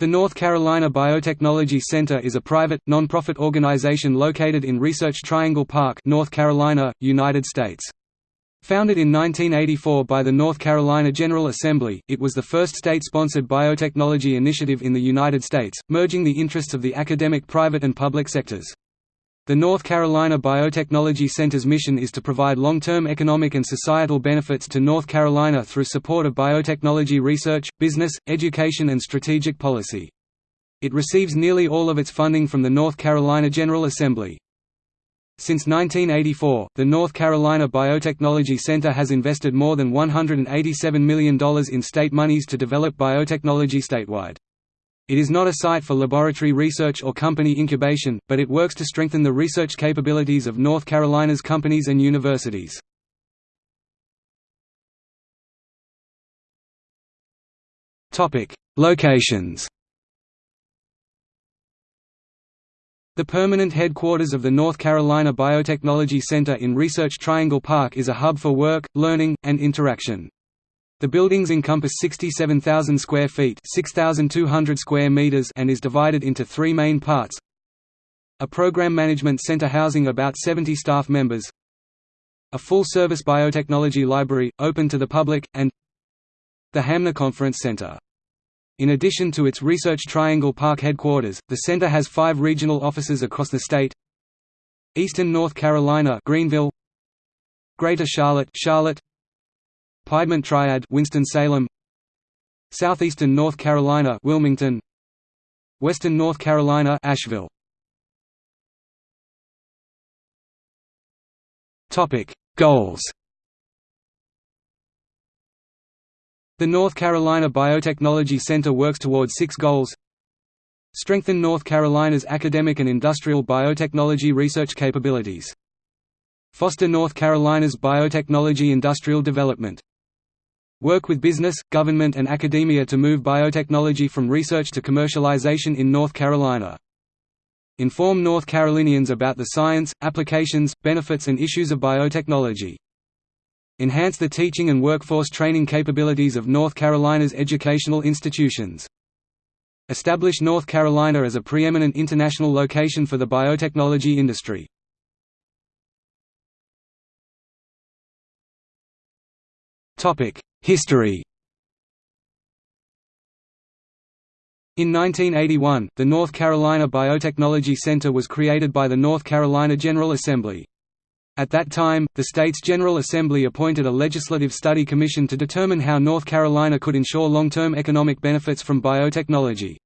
The North Carolina Biotechnology Center is a private, non-profit organization located in Research Triangle Park, North Carolina, United States. Founded in 1984 by the North Carolina General Assembly, it was the first state-sponsored biotechnology initiative in the United States, merging the interests of the academic private and public sectors. The North Carolina Biotechnology Center's mission is to provide long-term economic and societal benefits to North Carolina through support of biotechnology research, business, education and strategic policy. It receives nearly all of its funding from the North Carolina General Assembly. Since 1984, the North Carolina Biotechnology Center has invested more than $187 million in state monies to develop biotechnology statewide. It is not a site for laboratory research or company incubation, but it works to strengthen the research capabilities of North Carolina's companies and universities. Locations The permanent headquarters of the North Carolina Biotechnology Center in Research Triangle Park is a hub for work, learning, and interaction. The buildings encompass 67,000 square feet 6,200 square meters and is divided into three main parts. A program management center housing about 70 staff members. A full-service biotechnology library, open to the public, and the Hamner Conference Center. In addition to its Research Triangle Park headquarters, the center has five regional offices across the state Eastern North Carolina Greenville Greater Charlotte Charlotte Piedmont Triad Winston-Salem. Southeastern North Carolina Wilmington. Western North Carolina Asheville. Topic. Goals. The North Carolina Biotechnology Center works towards six goals. Strengthen North Carolina's academic and industrial biotechnology research capabilities. Foster North Carolina's biotechnology industrial development Work with business, government and academia to move biotechnology from research to commercialization in North Carolina. Inform North Carolinians about the science, applications, benefits and issues of biotechnology. Enhance the teaching and workforce training capabilities of North Carolina's educational institutions. Establish North Carolina as a preeminent international location for the biotechnology industry. History In 1981, the North Carolina Biotechnology Center was created by the North Carolina General Assembly. At that time, the state's General Assembly appointed a legislative study commission to determine how North Carolina could ensure long-term economic benefits from biotechnology.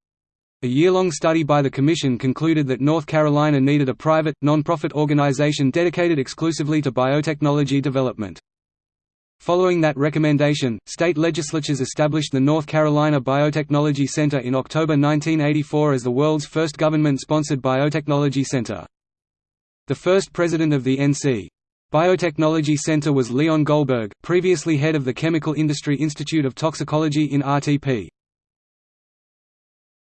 A year-long study by the commission concluded that North Carolina needed a private, non-profit organization dedicated exclusively to biotechnology development. Following that recommendation, state legislatures established the North Carolina Biotechnology Center in October 1984 as the world's first government-sponsored biotechnology center. The first president of the NC. Biotechnology Center was Leon Goldberg, previously head of the Chemical Industry Institute of Toxicology in RTP.